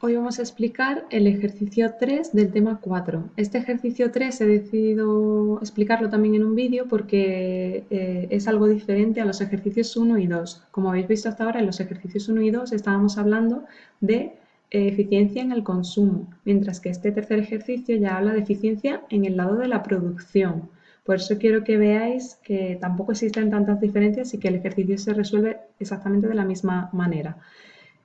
Hoy vamos a explicar el ejercicio 3 del tema 4. Este ejercicio 3 he decidido explicarlo también en un vídeo porque eh, es algo diferente a los ejercicios 1 y 2. Como habéis visto hasta ahora, en los ejercicios 1 y 2 estábamos hablando de eh, eficiencia en el consumo, mientras que este tercer ejercicio ya habla de eficiencia en el lado de la producción. Por eso quiero que veáis que tampoco existen tantas diferencias y que el ejercicio se resuelve exactamente de la misma manera.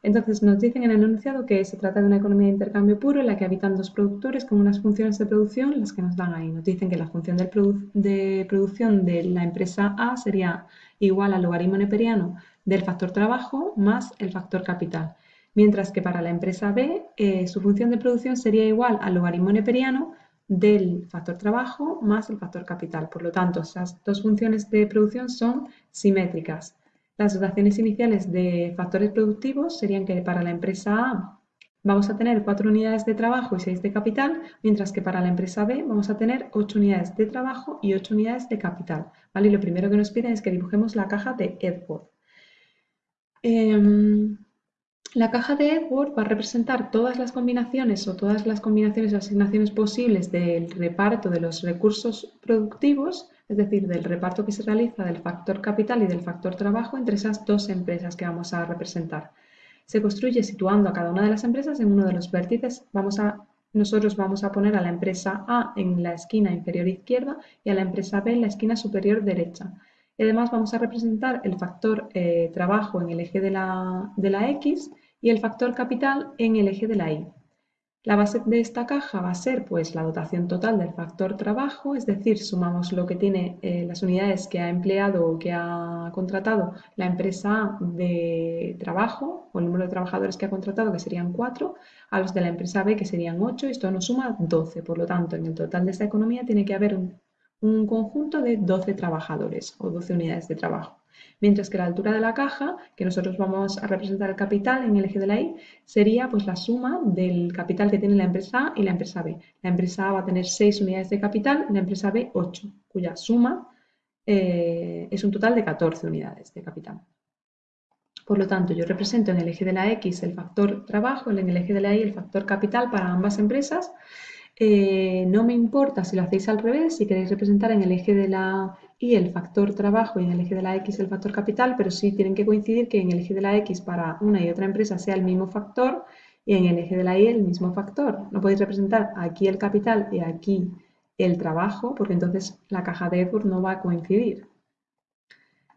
Entonces nos dicen en el enunciado que se trata de una economía de intercambio puro en la que habitan dos productores con unas funciones de producción las que nos dan ahí. Nos dicen que la función de producción de la empresa A sería igual al logaritmo neperiano del factor trabajo más el factor capital. Mientras que para la empresa B eh, su función de producción sería igual al logaritmo neperiano del factor trabajo más el factor capital. Por lo tanto, esas dos funciones de producción son simétricas. Las dotaciones iniciales de factores productivos serían que para la empresa A vamos a tener 4 unidades de trabajo y 6 de capital, mientras que para la empresa B vamos a tener 8 unidades de trabajo y 8 unidades de capital. ¿vale? Lo primero que nos piden es que dibujemos la caja de Edward. Em, la caja de Edward va a representar todas las combinaciones o todas las combinaciones o asignaciones posibles del reparto de los recursos productivos es decir, del reparto que se realiza del factor capital y del factor trabajo entre esas dos empresas que vamos a representar. Se construye situando a cada una de las empresas en uno de los vértices. Vamos a, nosotros vamos a poner a la empresa A en la esquina inferior izquierda y a la empresa B en la esquina superior derecha. Y además vamos a representar el factor eh, trabajo en el eje de la, de la X y el factor capital en el eje de la Y. La base de esta caja va a ser pues, la dotación total del factor trabajo, es decir, sumamos lo que tiene eh, las unidades que ha empleado o que ha contratado la empresa de trabajo o el número de trabajadores que ha contratado, que serían 4, a los de la empresa B, que serían 8, esto nos suma 12. Por lo tanto, en el total de esta economía tiene que haber un, un conjunto de 12 trabajadores o 12 unidades de trabajo mientras que la altura de la caja, que nosotros vamos a representar el capital en el eje de la Y, sería pues la suma del capital que tiene la empresa A y la empresa B. La empresa A va a tener 6 unidades de capital, la empresa B 8, cuya suma eh, es un total de 14 unidades de capital. Por lo tanto, yo represento en el eje de la X el factor trabajo, en el eje de la Y el factor capital para ambas empresas. Eh, no me importa si lo hacéis al revés, si queréis representar en el eje de la y el factor trabajo y en el eje de la X el factor capital, pero sí tienen que coincidir que en el eje de la X para una y otra empresa sea el mismo factor y en el eje de la Y el mismo factor. No podéis representar aquí el capital y aquí el trabajo, porque entonces la caja de Edward no va a coincidir.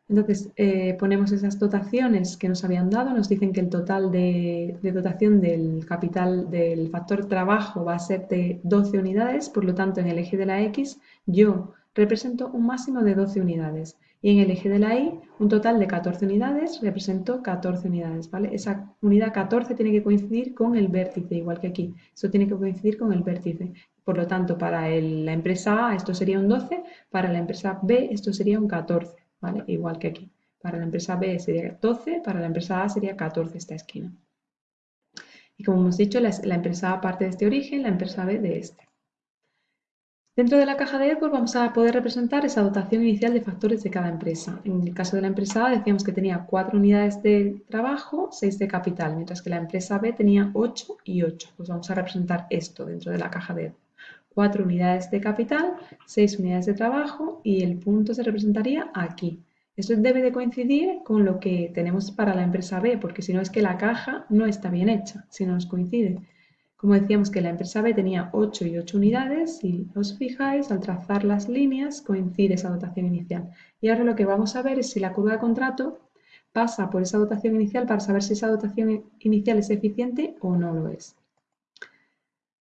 Entonces eh, ponemos esas dotaciones que nos habían dado, nos dicen que el total de, de, dotación del capital del factor trabajo va a ser de 12 unidades, por lo tanto en el eje de la X yo represento un máximo de 12 unidades y en el eje de la Y un total de 14 unidades represento 14 unidades, ¿vale? Esa unidad 14 tiene que coincidir con el vértice, igual que aquí, eso tiene que coincidir con el vértice. Por lo tanto, para la empresa A esto sería un 12, para la empresa B esto sería un 14, ¿vale? Igual que aquí. Para la empresa B sería 12, para la empresa A sería 14 esta esquina. Y como hemos dicho, la, la empresa A parte de este origen, la empresa B de este. Dentro de la caja de Edward vamos a poder representar esa dotación inicial de factores de cada empresa. En el caso de la empresa A decíamos que tenía 4 unidades de trabajo, 6 de capital, mientras que la empresa B tenía 8 y 8. Pues vamos a representar esto dentro de la caja de Edward. 4 unidades de capital, 6 unidades de trabajo y el punto se representaría aquí. Esto debe de coincidir con lo que tenemos para la empresa B, porque si no es que la caja no está bien hecha, si no nos coincide. Como decíamos que la empresa B tenía 8 y 8 unidades, si os fijáis, al trazar las líneas coincide esa dotación inicial. Y ahora lo que vamos a ver es si la curva de contrato pasa por esa dotación inicial para saber si esa dotación inicial es eficiente o no lo es.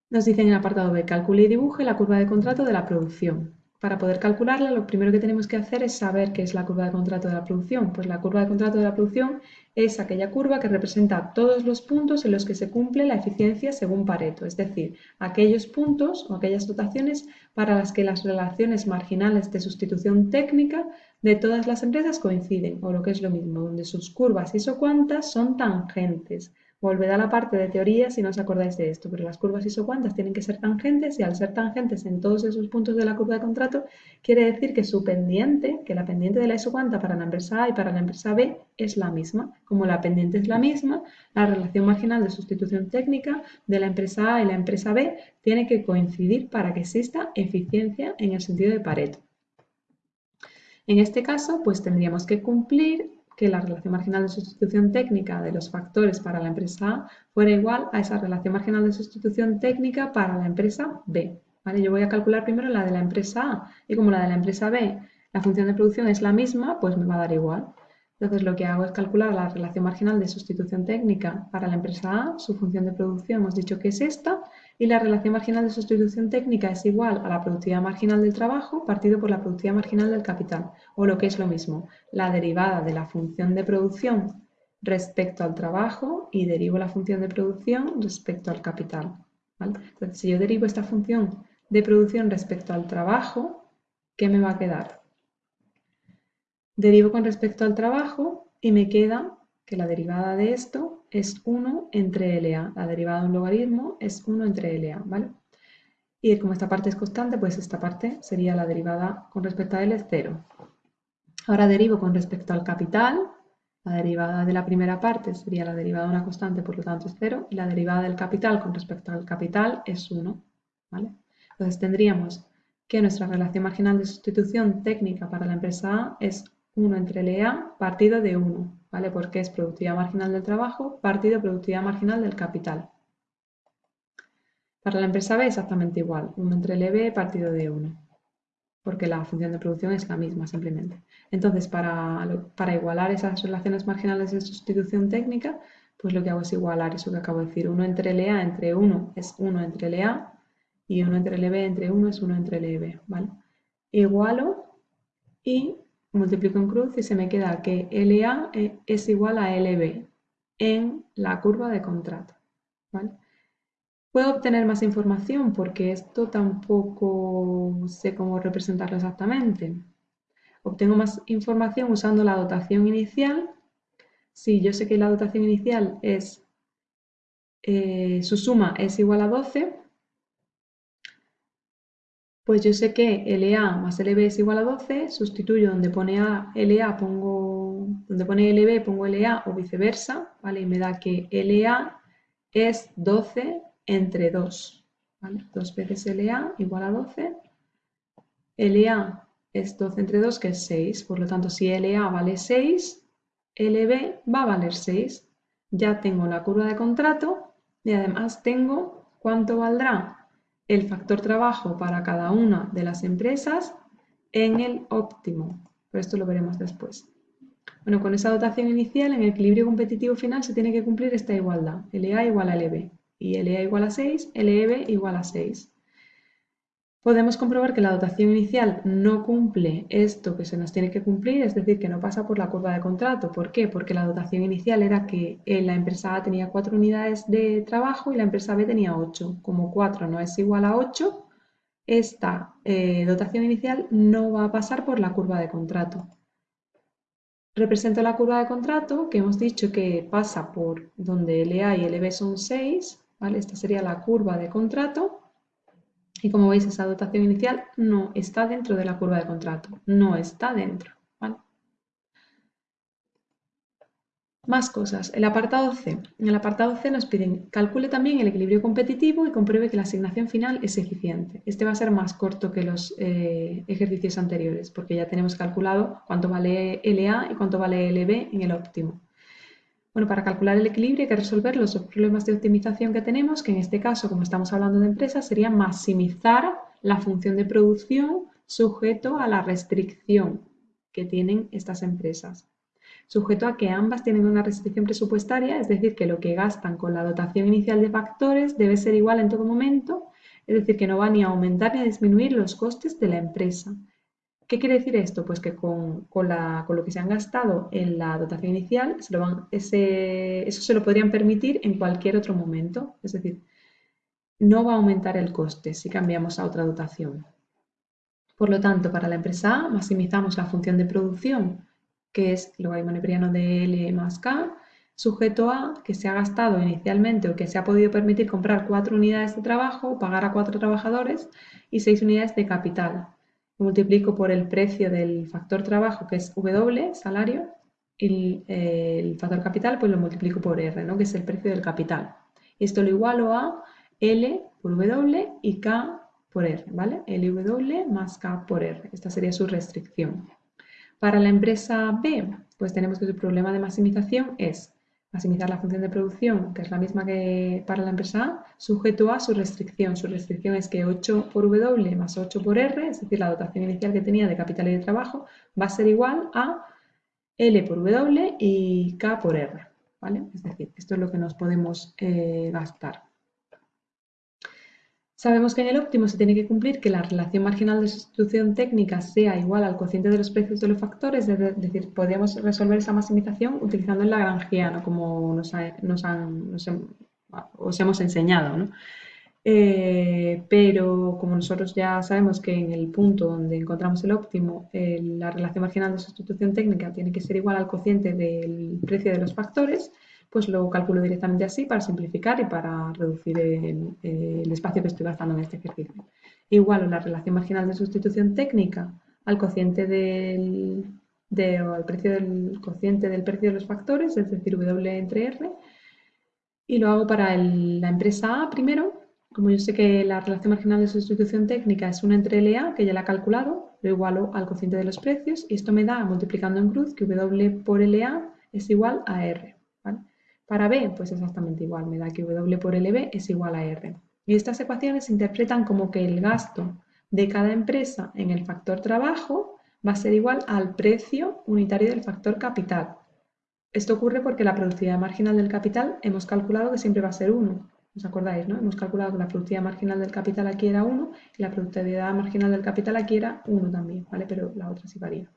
Nos dicen en el apartado B, calcule y dibuje la curva de contrato de la producción. Para poder calcularla, lo primero que tenemos que hacer es saber qué es la curva de contrato de la producción. Pues la curva de contrato de la producción es aquella curva que representa todos los puntos en los que se cumple la eficiencia según Pareto, es decir, aquellos puntos o aquellas dotaciones para las que las relaciones marginales de sustitución técnica de todas las empresas coinciden, o lo que es lo mismo, donde sus curvas isocuantas son tangentes. Volved a la parte de teoría si no os acordáis de esto, pero las curvas isocuantas tienen que ser tangentes y al ser tangentes en todos esos puntos de la curva de contrato, quiere decir que su pendiente, que la pendiente de la isocuanta para la empresa A y para la empresa B es la misma. Como la pendiente es la misma, la relación marginal de sustitución técnica de la empresa A y la empresa B tiene que coincidir para que exista eficiencia en el sentido de Pareto. En este caso, pues tendríamos que cumplir que la relación marginal de sustitución técnica de los factores para la empresa A fuera igual a esa relación marginal de sustitución técnica para la empresa B. ¿vale? Yo voy a calcular primero la de la empresa A y como la de la empresa B la función de producción es la misma, pues me va a dar igual. Entonces lo que hago es calcular la relación marginal de sustitución técnica para la empresa A, su función de producción hemos dicho que es esta, y la relación marginal de sustitución técnica es igual a la productividad marginal del trabajo partido por la productividad marginal del capital, o lo que es lo mismo, la derivada de la función de producción respecto al trabajo y derivo la función de producción respecto al capital. Entonces, si yo derivo esta función de producción respecto al trabajo, ¿qué me va a quedar? Derivo con respecto al trabajo y me queda que la derivada de esto es 1 entre LA. La derivada de un logaritmo es 1 entre LA, ¿vale? Y como esta parte es constante, pues esta parte sería la derivada con respecto a L es 0. Ahora derivo con respecto al capital. La derivada de la primera parte sería la derivada de una constante, por lo tanto es 0. Y la derivada del capital con respecto al capital es 1, ¿vale? Entonces tendríamos que nuestra relación marginal de sustitución técnica para la empresa A es 1 entre LA partido de 1, ¿vale? Porque es productividad marginal del trabajo partido productividad marginal del capital. Para la empresa B exactamente igual, 1 entre LB partido de 1, porque la función de producción es la misma simplemente. Entonces, para, para igualar esas relaciones marginales de sustitución técnica, pues lo que hago es igualar eso que acabo de decir. 1 entre LA entre 1 es 1 entre LA y 1 entre LB entre 1 es 1 entre LB, ¿vale? Igualo y multiplico en cruz y se me queda que LA eh, es igual a LB en la curva de contrato. Puedo obtener más información porque esto tampoco sé cómo representarlo exactamente. Obtengo más información usando la dotación inicial. Si yo sé que la dotación inicial es, eh, su suma es igual a 12, pues yo sé que LA más LB es igual a 12, sustituyo donde pone A, LA pongo, donde pone LB pongo LA o viceversa, ¿vale? Y me da que LA es 12 entre 2, ¿vale? 2 veces LA igual a 12. LA es 12 entre 2, que es 6, por lo tanto si LA vale 6, LB va a valer 6. Ya tengo la curva de contrato y además tengo cuánto valdrá el factor trabajo para cada una de las empresas en el óptimo. Pero esto lo veremos después. Bueno, con esa dotación inicial, en el equilibrio competitivo final se tiene que cumplir esta igualdad. LA igual a LB. Y LA igual a 6, LEB igual a 6 podemos comprobar que la dotación inicial no cumple esto que se nos tiene que cumplir, es decir, que no pasa por la curva de contrato. ¿Por qué? Porque la dotación inicial era que eh, la empresa A tenía 4 unidades de trabajo y la empresa B tenía 8. Como 4 no es igual a 8, esta eh, dotación inicial no va a pasar por la curva de contrato. Represento la curva de contrato, que hemos dicho que pasa por donde LA y LB son 6, ¿vale? Esta sería la curva de contrato. Y como veis, esa dotación inicial no está dentro de la curva de contrato, no está dentro. Más cosas. El apartado C. En el apartado C nos piden calcule también el equilibrio competitivo y compruebe que la asignación final es eficiente. Este va a ser más corto que los eh, ejercicios anteriores porque ya tenemos calculado cuánto vale LA y cuánto vale LB en el óptimo. Bueno, para calcular el equilibrio hay que resolver los problemas de optimización que tenemos, que en este caso, como estamos hablando de empresas, sería maximizar la función de producción sujeto a la restricción que tienen estas empresas. Sujeto a que ambas tienen una restricción presupuestaria, es decir, que lo que gastan con la dotación inicial de factores debe ser igual en todo momento, es decir, que no va ni a aumentar ni a disminuir los costes de la empresa. ¿Qué quiere decir esto? Pues que con, lo que se han gastado en la dotación inicial, eso se lo podrían permitir en cualquier otro momento. Es decir, no va a aumentar el coste si cambiamos a otra dotación. Por lo tanto, para la empresa A maximizamos la función de producción, que es logaritmo neperiano de L más K, sujeto a que se ha gastado inicialmente o que se ha podido permitir comprar cuatro unidades de trabajo, pagar a cuatro trabajadores y seis unidades de capital. Multiplico por el precio del factor trabajo, que es W, salario, y el factor capital, pues lo multiplico por R, ¿no? que es el precio del capital. Esto lo igualo a L por W y K por R, ¿vale? LW más K por R. Esta sería su restricción. Para la empresa B, pues tenemos que su problema de maximización es maximizar la función de producción, que es la misma que para la empresa A, sujeto a su restricción. Su restricción es que 8 por W más 8 por R, es decir, la dotación inicial que tenía de capital y de trabajo, va a ser igual a L por W y K por R. ¿vale? Es decir, esto es lo que nos podemos eh, gastar. Sabemos que en el óptimo se tiene que cumplir que la relación marginal de sustitución técnica sea igual al cociente de los precios de los factores, es decir, podríamos resolver esa maximización utilizando el lagrangiano, como nos, os hemos enseñado. Eh, pero como nosotros ya sabemos que en el punto donde encontramos el óptimo, eh, la relación marginal de sustitución técnica tiene que ser igual al cociente del precio de los factores, pues lo calculo directamente así para simplificar y para reducir el, espacio que estoy gastando en este ejercicio. Igual la relación marginal de sustitución técnica al cociente del, al precio del cociente del precio de los factores, es decir, W entre R, y lo hago para la empresa A primero. Como yo sé que la relación marginal de sustitución técnica es 1 entre LA, que ya la he calculado, lo igualo al cociente de los precios y esto me da, multiplicando en cruz, que W por LA es igual a R. Para B, pues exactamente igual, me da que W por LB es igual a R. Y estas ecuaciones se interpretan como que el gasto de cada empresa en el factor trabajo va a ser igual al precio unitario del factor capital. Esto ocurre porque la productividad marginal del capital hemos calculado que siempre va a ser 1. ¿Os acordáis? no? Hemos calculado que la productividad marginal del capital aquí era 1 y la productividad marginal del capital aquí era 1 también, ¿vale? Pero la otra sí varía.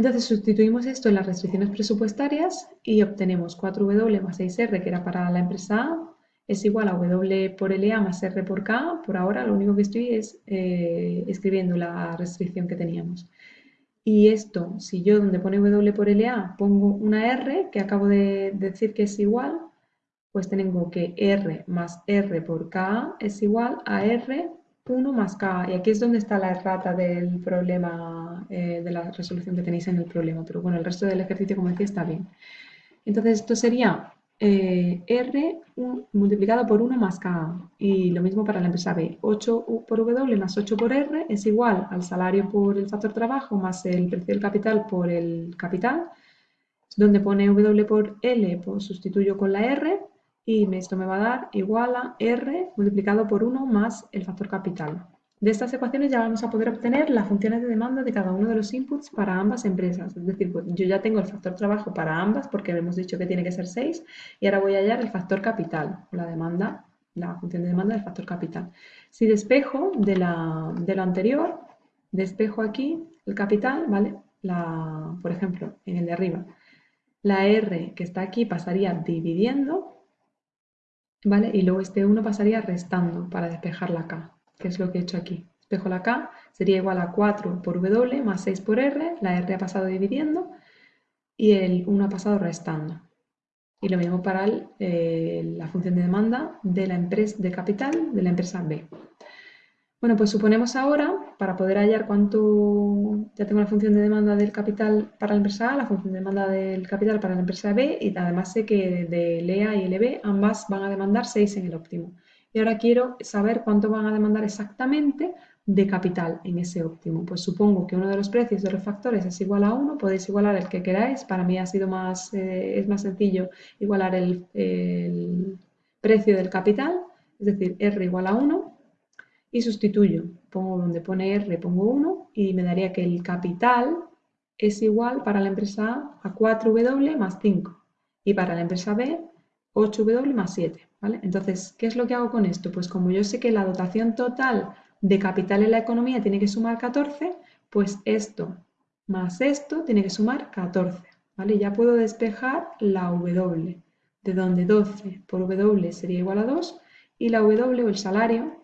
Entonces sustituimos esto en las restricciones presupuestarias y obtenemos 4W más 6R, que era para la empresa A, es igual a W por LA más R por K. Por ahora lo único que estoy es eh, escribiendo la restricción que teníamos. Y esto, si yo donde pone W por LA pongo una R, que acabo de decir que es igual, pues tengo que R más R por K es igual a R 1 más k. Y aquí es donde está la errata del problema, eh, de la resolución que tenéis en el problema. Pero bueno, el resto del ejercicio, como decía, está bien. Entonces, esto sería eh, R multiplicado por 1 más K. Y lo mismo para la empresa B. 8 por W más 8 por R es igual al salario por el factor trabajo más el precio del capital por el capital. Donde pone W por L, pues sustituyo con la R y esto me va a dar igual a R multiplicado por 1 más el factor capital. De estas ecuaciones ya vamos a poder obtener las funciones de demanda de cada uno de los inputs para ambas empresas. Es decir, pues, yo ya tengo el factor trabajo para ambas porque hemos dicho que tiene que ser 6 y ahora voy a hallar el factor capital, la demanda, la función de demanda del factor capital. Si despejo de, de lo anterior, despejo aquí el capital, ¿vale? La, por ejemplo, en el de arriba, la R que está aquí pasaría dividiendo ¿vale? Y luego este 1 pasaría restando para despejar la K, que es lo que he hecho aquí. Despejo la K, sería igual a 4 por W más 6 por R, la R ha pasado dividiendo y el 1 ha pasado restando. Y lo mismo para eh, la función de demanda de la empresa de capital de la empresa B. Bueno, pues suponemos ahora, para poder hallar cuánto, ya tengo la función de demanda del capital para la empresa A, la función de demanda del capital para la empresa B y además sé que de LEA y LB ambas van a demandar 6 en el óptimo. Y ahora quiero saber cuánto van a demandar exactamente de capital en ese óptimo. Pues supongo que uno de los precios de los factores es igual a 1, podéis igualar el que queráis. Para mí ha sido más, eh, es más sencillo igualar el, el precio del capital, es decir, R igual a 1 y sustituyo. Pongo donde pone R, pongo 1 y me daría que el capital es igual para la empresa A a 4W más 5 y para la empresa B 8W más 7. ¿vale? Entonces, ¿qué es lo que hago con esto? Pues como yo sé que la dotación total de capital en la economía tiene que sumar 14, pues esto más esto tiene que sumar 14. ¿vale? Ya puedo despejar la W, de donde 12 por W sería igual a 2 y la W o el salario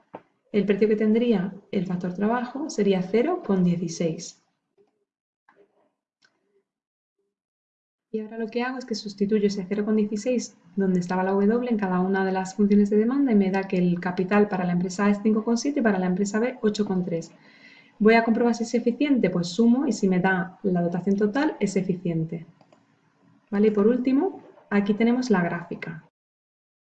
el precio que tendría el factor trabajo sería 0,16. Y ahora lo que hago es que sustituyo ese 0,16 donde estaba la W en cada una de las funciones de demanda y me da que el capital para la empresa A es 5,7 y para la empresa B 8,3. Voy a comprobar si es eficiente, pues sumo y si me da la dotación total es eficiente. ¿Vale? Y por último, aquí tenemos la gráfica.